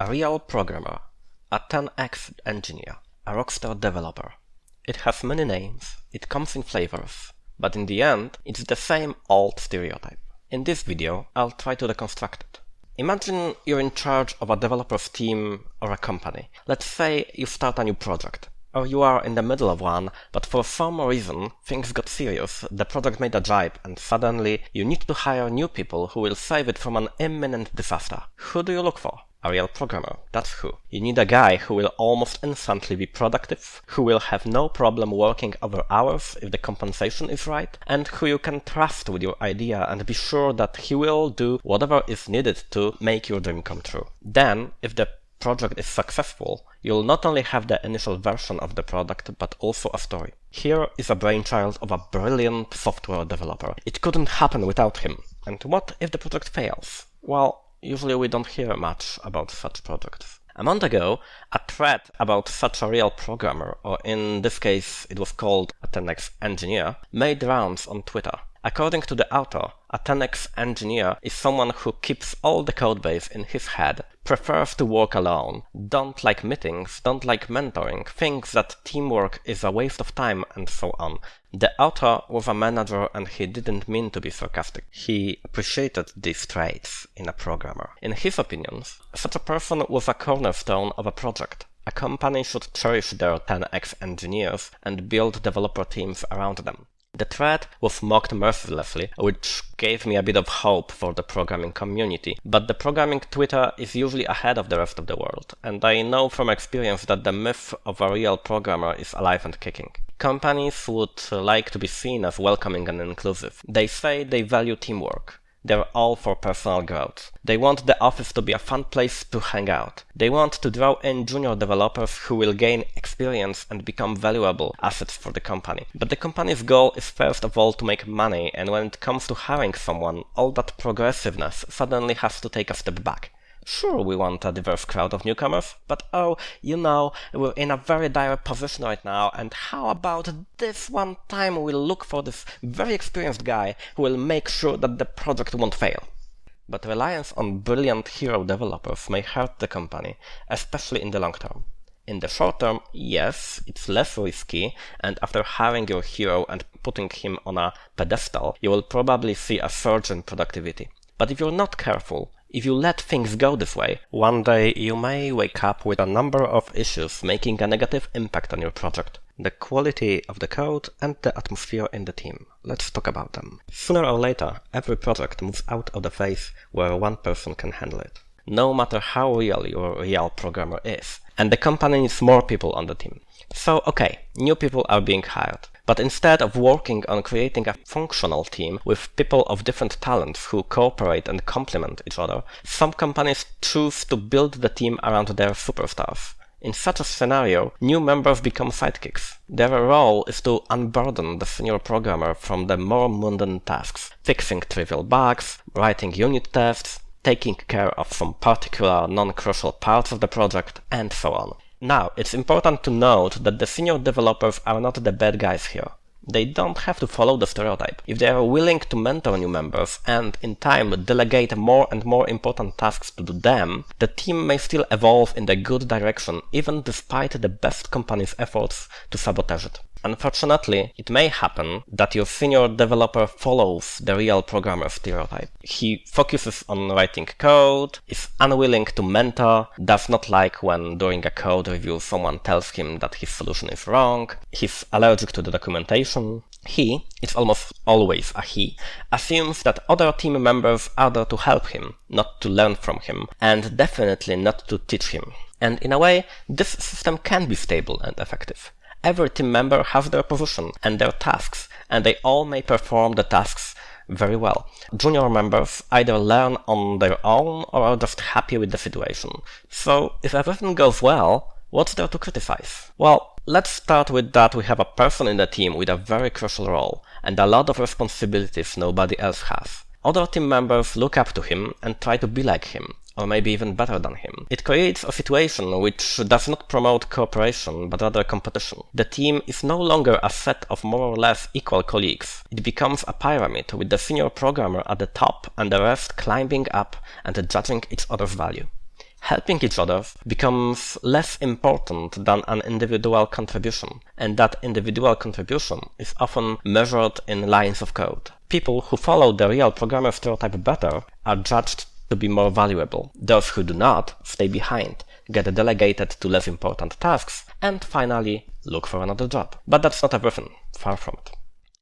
A real programmer, a 10x engineer, a rockstar developer. It has many names, it comes in flavors, but in the end, it's the same old stereotype. In this video, I'll try to deconstruct it. Imagine you're in charge of a developer's team or a company. Let's say you start a new project. Or you are in the middle of one, but for some reason things got serious, the project made a jibe, and suddenly you need to hire new people who will save it from an imminent disaster. Who do you look for? A real programmer, that's who. You need a guy who will almost instantly be productive, who will have no problem working over hours if the compensation is right, and who you can trust with your idea and be sure that he will do whatever is needed to make your dream come true. Then, if the project is successful, you'll not only have the initial version of the product, but also a story. Here is a brainchild of a brilliant software developer. It couldn't happen without him. And what if the project fails? Well, usually we don't hear much about such projects. A month ago, a thread about such a real programmer, or in this case it was called a 10x engineer, made rounds on Twitter. According to the author, a 10x engineer is someone who keeps all the codebase in his head, prefers to work alone, don't like meetings, don't like mentoring, thinks that teamwork is a waste of time, and so on. The author was a manager and he didn't mean to be sarcastic. He appreciated these traits in a programmer. In his opinions, such a person was a cornerstone of a project. A company should cherish their 10x engineers and build developer teams around them. The thread was mocked mercilessly, which gave me a bit of hope for the programming community, but the programming Twitter is usually ahead of the rest of the world, and I know from experience that the myth of a real programmer is alive and kicking. Companies would like to be seen as welcoming and inclusive. They say they value teamwork. They're all for personal growth. They want the office to be a fun place to hang out. They want to draw in junior developers who will gain experience and become valuable assets for the company. But the company's goal is first of all to make money, and when it comes to hiring someone, all that progressiveness suddenly has to take a step back. Sure, we want a diverse crowd of newcomers, but oh, you know, we're in a very dire position right now, and how about this one time we'll look for this very experienced guy who will make sure that the project won't fail? But reliance on brilliant hero developers may hurt the company, especially in the long term. In the short term, yes, it's less risky, and after hiring your hero and putting him on a pedestal, you will probably see a surge in productivity. But if you're not careful, if you let things go this way, one day you may wake up with a number of issues making a negative impact on your project. The quality of the code and the atmosphere in the team. Let's talk about them. Sooner or later, every project moves out of the phase where one person can handle it. No matter how real your real programmer is. And the company needs more people on the team. So, okay, new people are being hired. But instead of working on creating a functional team with people of different talents who cooperate and complement each other, some companies choose to build the team around their superstars. In such a scenario, new members become sidekicks. Their role is to unburden the senior programmer from the more mundane tasks, fixing trivial bugs, writing unit tests, taking care of some particular non-crucial parts of the project, and so on. Now, it's important to note that the senior developers are not the bad guys here. They don't have to follow the stereotype. If they are willing to mentor new members and, in time, delegate more and more important tasks to them, the team may still evolve in the good direction even despite the best company's efforts to sabotage it. Unfortunately, it may happen that your senior developer follows the real programmer stereotype. He focuses on writing code, is unwilling to mentor, does not like when during a code review someone tells him that his solution is wrong, he's allergic to the documentation. He, it's almost always a he, assumes that other team members are there to help him, not to learn from him, and definitely not to teach him. And in a way, this system can be stable and effective. Every team member has their position and their tasks, and they all may perform the tasks very well. Junior members either learn on their own or are just happy with the situation. So, if everything goes well, what's there to criticize? Well, let's start with that we have a person in the team with a very crucial role, and a lot of responsibilities nobody else has. Other team members look up to him and try to be like him, or maybe even better than him. It creates a situation which does not promote cooperation, but rather competition. The team is no longer a set of more or less equal colleagues. It becomes a pyramid with the senior programmer at the top and the rest climbing up and judging each other's value. helping each other becomes less important than an individual contribution, and that individual contribution is often measured in lines of code. People who follow the real programmer stereotype better are judged to be more valuable. Those who do not stay behind, get delegated to less important tasks, and finally look for another job. But that's not everything, far from it.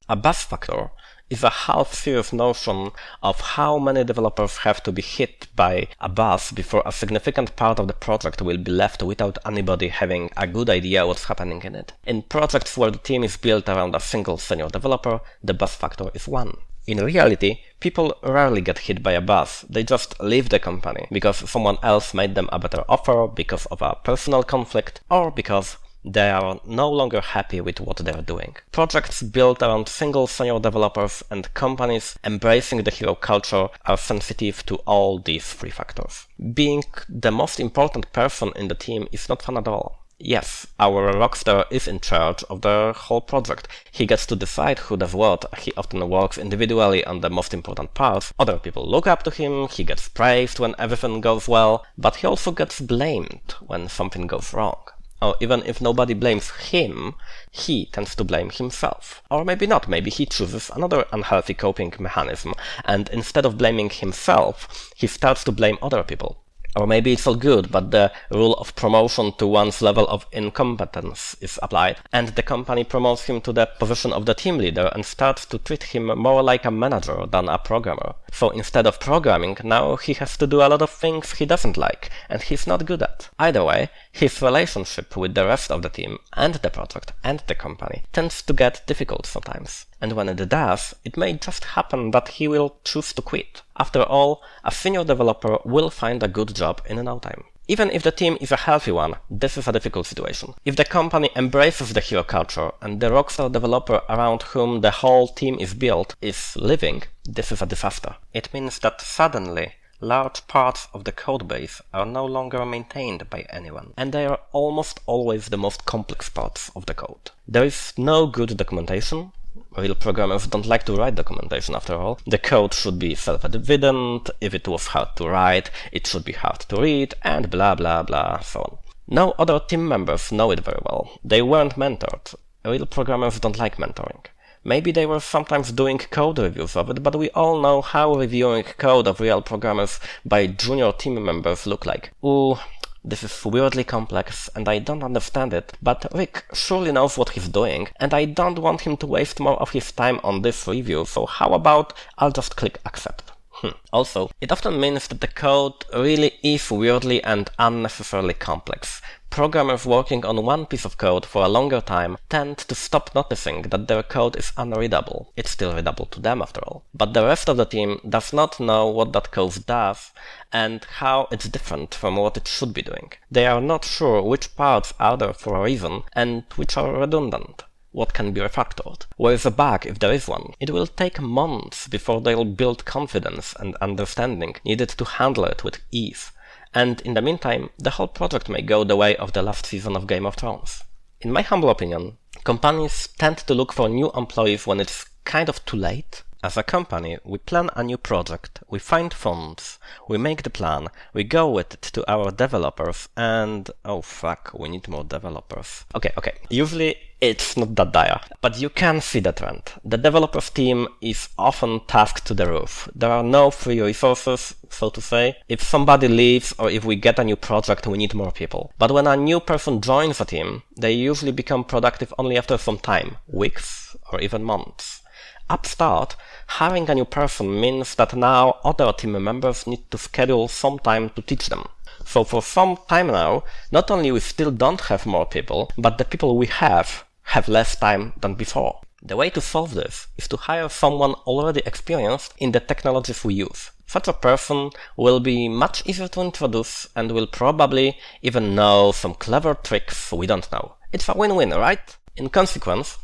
A bus factor is a half-serious notion of how many developers have to be hit by a bus before a significant part of the project will be left without anybody having a good idea what's happening in it. In projects where the team is built around a single senior developer, the bus factor is 1. In reality, people rarely get hit by a bus, They just leave the company because someone else made them a better offer, because of a personal conflict, or because they are no longer happy with what they are doing. Projects built around single senior developers and companies embracing the hero culture are sensitive to all these three factors. Being the most important person in the team is not fun at all. Yes, our rockstar is in charge of the whole project. He gets to decide who does what. He often works individually on the most important parts. Other people look up to him, he gets praised when everything goes well, but he also gets blamed when something goes wrong. Or even if nobody blames him, he tends to blame himself. Or maybe not, maybe he chooses another unhealthy coping mechanism, and instead of blaming himself, he starts to blame other people. Or maybe it's all good, but the rule of promotion to one's level of incompetence is applied, and the company promotes him to the position of the team leader and starts to treat him more like a manager than a programmer. So instead of programming, now he has to do a lot of things he doesn't like, and he's not good at. Either way, his relationship with the rest of the team, and the project, and the company tends to get difficult sometimes. And when it does, it may just happen that he will choose to quit. After all, a senior developer will find a good job in no time. Even if the team is a healthy one, this is a difficult situation. If the company embraces the hero culture and the rockstar developer around whom the whole team is built is living, this is a disaster. It means that suddenly large parts of the codebase are no longer maintained by anyone, and they are almost always the most complex parts of the code. There is no good documentation, Real programmers don't like to write documentation after all. The code should be self-evident, if it was hard to write, it should be hard to read, and blah blah blah, so on. No other team members know it very well. They weren't mentored. Real programmers don't like mentoring. Maybe they were sometimes doing code reviews of it, but we all know how reviewing code of real programmers by junior team members look like. Ooh, this is weirdly complex and I don't understand it, but Rick surely knows what he's doing and I don't want him to waste more of his time on this review, so how about I'll just click accept. Hmm. Also, it often means that the code really is weirdly and unnecessarily complex. Programmers working on one piece of code for a longer time tend to stop noticing that their code is unreadable. It's still readable to them after all. But the rest of the team does not know what that code does and how it's different from what it should be doing. They are not sure which parts are there for a reason and which are redundant what can be refactored. Where is a bug if there is one? It will take months before they'll build confidence and understanding needed to handle it with ease. And in the meantime, the whole project may go the way of the last season of Game of Thrones. In my humble opinion, companies tend to look for new employees when it's kind of too late as a company, we plan a new project, we find funds, we make the plan, we go with it to our developers, and oh fuck, we need more developers. Okay, okay. Usually it's not that dire, but you can see the trend. The developers team is often tasked to the roof. There are no free resources, so to say. If somebody leaves or if we get a new project, we need more people. But when a new person joins a team, they usually become productive only after some time, weeks or even months. Upstart, having a new person means that now other team members need to schedule some time to teach them. So for some time now, not only we still don't have more people, but the people we have have less time than before. The way to solve this is to hire someone already experienced in the technologies we use. Such a person will be much easier to introduce and will probably even know some clever tricks we don't know. It's a win-win, right? In consequence,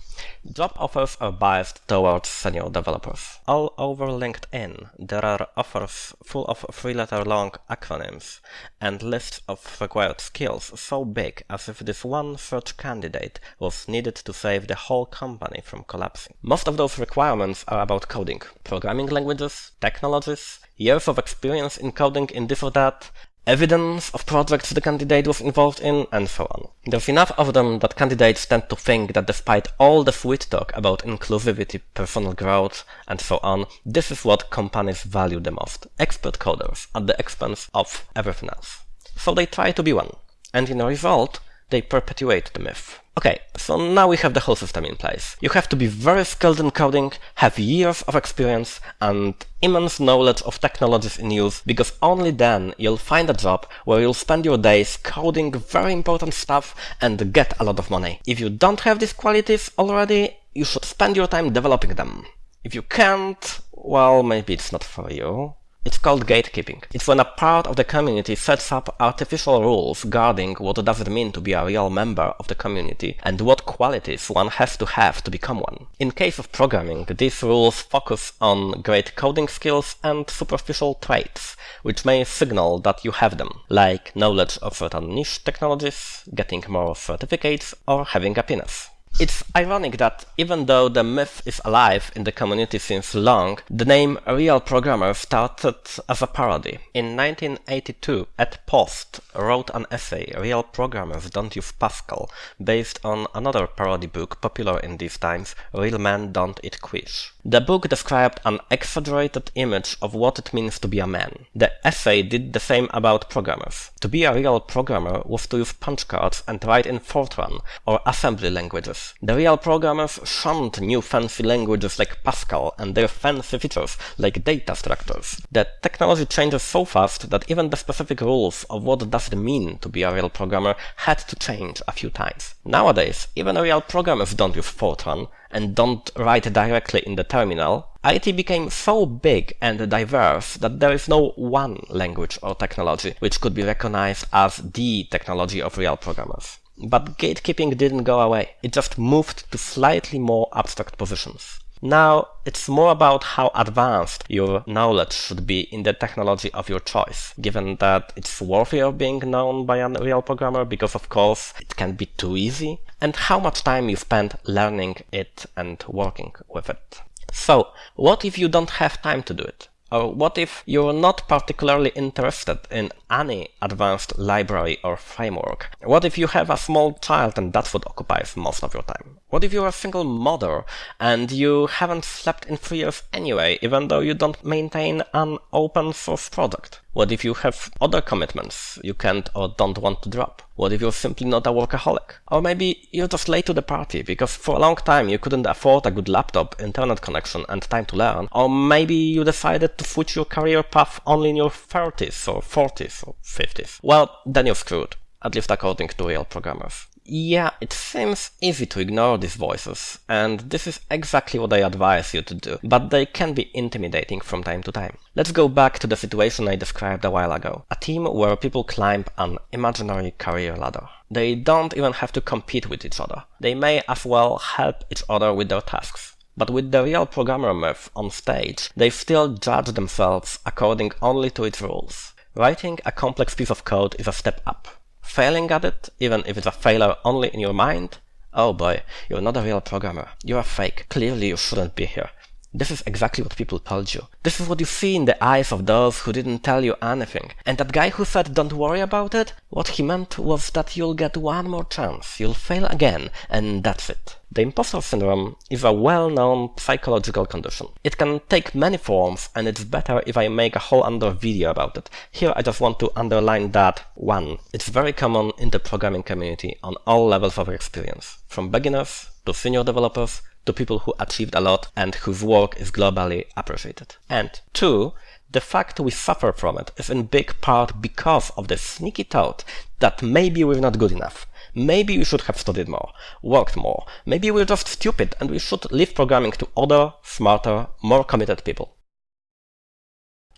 Job offers are biased towards senior developers. All over LinkedIn, there are offers full of three-letter long acronyms and lists of required skills so big as if this one search candidate was needed to save the whole company from collapsing. Most of those requirements are about coding, programming languages, technologies, years of experience in coding in this or that, evidence of projects the candidate was involved in, and so on. There's enough of them that candidates tend to think that despite all the sweet talk about inclusivity, personal growth, and so on, this is what companies value the most. Expert coders at the expense of everything else. So they try to be one. And in a result, they perpetuate the myth. Okay, so now we have the whole system in place. You have to be very skilled in coding, have years of experience, and immense knowledge of technologies in use, because only then you'll find a job where you'll spend your days coding very important stuff and get a lot of money. If you don't have these qualities already, you should spend your time developing them. If you can't, well, maybe it's not for you. It's called gatekeeping. It's when a part of the community sets up artificial rules guarding what does it mean to be a real member of the community and what qualities one has to have to become one. In case of programming, these rules focus on great coding skills and superficial traits, which may signal that you have them, like knowledge of certain niche technologies, getting more certificates, or having a penis. It's ironic that even though the myth is alive in the community since long, the name Real Programmer started as a parody. In 1982, Ed Post wrote an essay, Real Programmers Don't Use Pascal, based on another parody book popular in these times, Real Men Don't Eat Quiche. The book described an exaggerated image of what it means to be a man. The essay did the same about programmers. To be a real programmer was to use punch cards and write in Fortran or assembly languages. The real programmers shunned new fancy languages like Pascal and their fancy features like data structures. The technology changes so fast that even the specific rules of what does it mean to be a real programmer had to change a few times. Nowadays, even real programmers don't use Fortran, and don't write directly in the terminal, IT became so big and diverse that there is no one language or technology which could be recognized as the technology of real programmers. But gatekeeping didn't go away, it just moved to slightly more abstract positions. Now, it's more about how advanced your knowledge should be in the technology of your choice, given that it's worthy of being known by a real programmer because of course it can be too easy, and how much time you spend learning it and working with it. So, what if you don't have time to do it? Or what if you're not particularly interested in any advanced library or framework? What if you have a small child and that's what occupies most of your time? What if you're a single mother and you haven't slept in three years anyway, even though you don't maintain an open source product? What if you have other commitments you can't or don't want to drop? What if you're simply not a workaholic? Or maybe you're just late to the party because for a long time you couldn't afford a good laptop, internet connection and time to learn. Or maybe you decided to switch your career path only in your 30s or 40s or 50s. Well, then you're screwed. At least according to real programmers. Yeah, it seems easy to ignore these voices, and this is exactly what I advise you to do, but they can be intimidating from time to time. Let's go back to the situation I described a while ago. A team where people climb an imaginary career ladder. They don't even have to compete with each other. They may as well help each other with their tasks. But with the real programmer myth on stage, they still judge themselves according only to its rules. Writing a complex piece of code is a step up. Failing at it, even if it's a failure only in your mind, oh boy, you're not a real programmer. You're a fake. Clearly you shouldn't be here. This is exactly what people told you. This is what you see in the eyes of those who didn't tell you anything. And that guy who said don't worry about it, what he meant was that you'll get one more chance, you'll fail again, and that's it. The imposter syndrome is a well-known psychological condition. It can take many forms and it's better if I make a whole other video about it. Here I just want to underline that one. It's very common in the programming community on all levels of experience, from beginners to senior developers to people who achieved a lot and whose work is globally appreciated. And two, the fact we suffer from it is in big part because of the sneaky thought that maybe we're not good enough. Maybe we should have studied more, worked more. Maybe we're just stupid and we should leave programming to other, smarter, more committed people.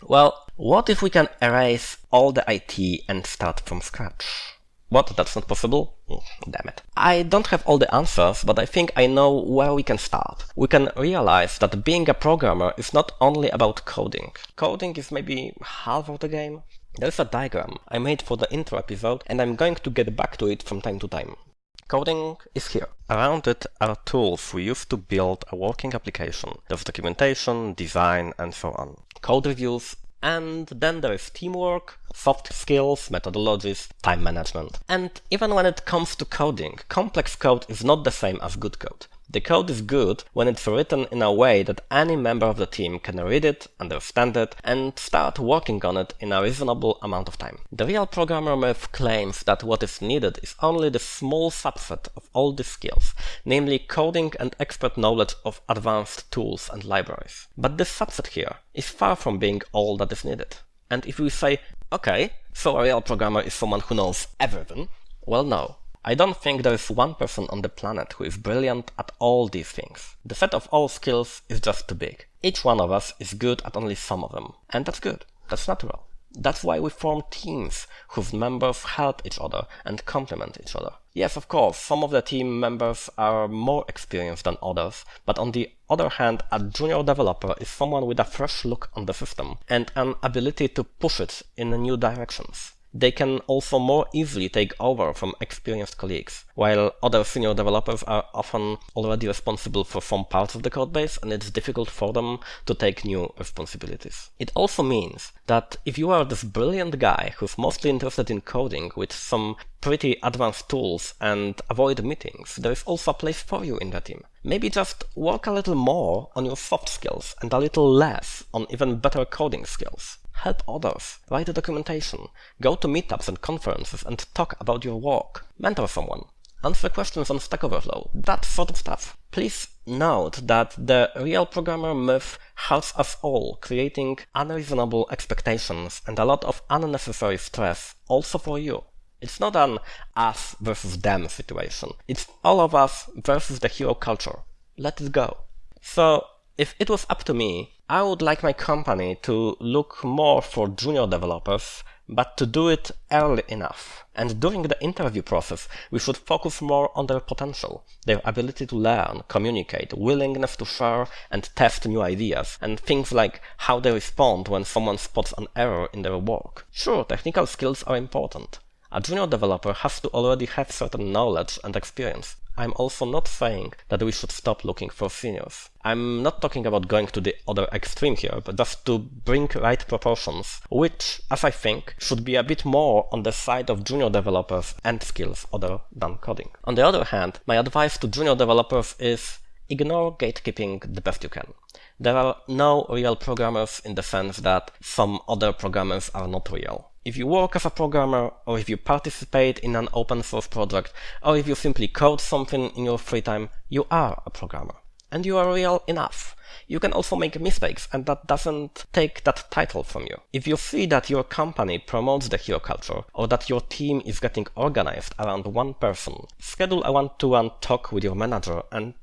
Well, what if we can erase all the IT and start from scratch? What? That's not possible? Mm, damn it. I don't have all the answers, but I think I know where we can start. We can realize that being a programmer is not only about coding. Coding is maybe half of the game. There's a diagram I made for the intro episode and I'm going to get back to it from time to time. Coding is here. Around it are tools we use to build a working application. There's documentation, design, and so on. Code reviews, And then there is teamwork, soft skills, methodologies, time management. And even when it comes to coding, complex code is not the same as good code. The code is good when it's written in a way that any member of the team can read it, understand it, and start working on it in a reasonable amount of time. The real programmer myth claims that what is needed is only the small subset of all these skills, namely coding and expert knowledge of advanced tools and libraries. But this subset here is far from being all that is needed. And if we say, okay, so a real programmer is someone who knows everything, well no, I don't think there is one person on the planet who is brilliant at all these things. The set of all skills is just too big. Each one of us is good at only some of them. And that's good. That's natural. That's why we form teams whose members help each other and complement each other. Yes, of course, some of the team members are more experienced than others, but on the other hand, a junior developer is someone with a fresh look on the system and an ability to push it in new directions they can also more easily take over from experienced colleagues, while other senior developers are often already responsible for some parts of the codebase and it's difficult for them to take new responsibilities. It also means that if you are this brilliant guy who's mostly interested in coding with some pretty advanced tools and avoid meetings, there is also a place for you in the team. Maybe just work a little more on your soft skills and a little less on even better coding skills help others, write documentation, go to meetups and conferences and talk about your work, mentor someone, answer questions on Stack Overflow, that sort of stuff. Please note that the real programmer myth has us all creating unreasonable expectations and a lot of unnecessary stress also for you. It's not an us versus them situation. It's all of us versus the hero culture. Let it go. So if it was up to me, I would like my company to look more for junior developers, but to do it early enough. And during the interview process, we should focus more on their potential, their ability to learn, communicate, willingness to share and test new ideas, and things like how they respond when someone spots an error in their work. Sure, technical skills are important. A junior developer has to already have certain knowledge and experience, I'm also not saying that we should stop looking for seniors. I'm not talking about going to the other extreme here, but just to bring right proportions, which, as I think, should be a bit more on the side of junior developers and skills other than coding. On the other hand, my advice to junior developers is ignore gatekeeping the best you can. There are no real programmers in the sense that some other programmers are not real. If you work as a programmer, or if you participate in an open source project, or if you simply code something in your free time, you are a programmer. And you are real enough. You can also make mistakes, and that doesn't take that title from you. If you see that your company promotes the hero culture, or that your team is getting organized around one person, schedule a one-to-one talk with your manager and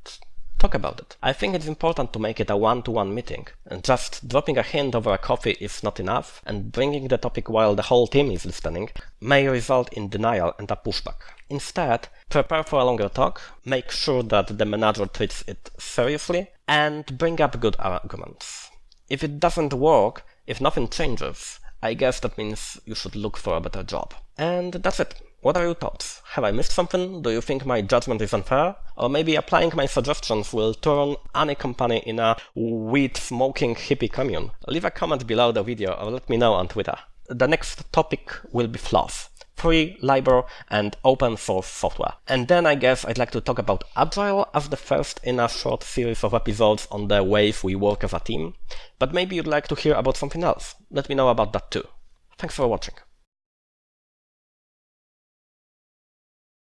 talk about it. I think it's important to make it a one-to-one meeting, and just dropping a hint over a coffee is not enough, and bringing the topic while the whole team is listening may result in denial and a pushback. Instead, prepare for a longer talk, make sure that the manager treats it seriously, and bring up good arguments. If it doesn't work, if nothing changes, I guess that means you should look for a better job. And that's it. What are your thoughts? Have I missed something? Do you think my judgment is unfair? Or maybe applying my suggestions will turn any company in a weed smoking hippie commune? Leave a comment below the video or let me know on Twitter. The next topic will be FLOSS. Free, libre, and open source software. And then I guess I'd like to talk about Agile as the first in a short series of episodes on the ways we work as a team. But maybe you'd like to hear about something else. Let me know about that too. Thanks for watching.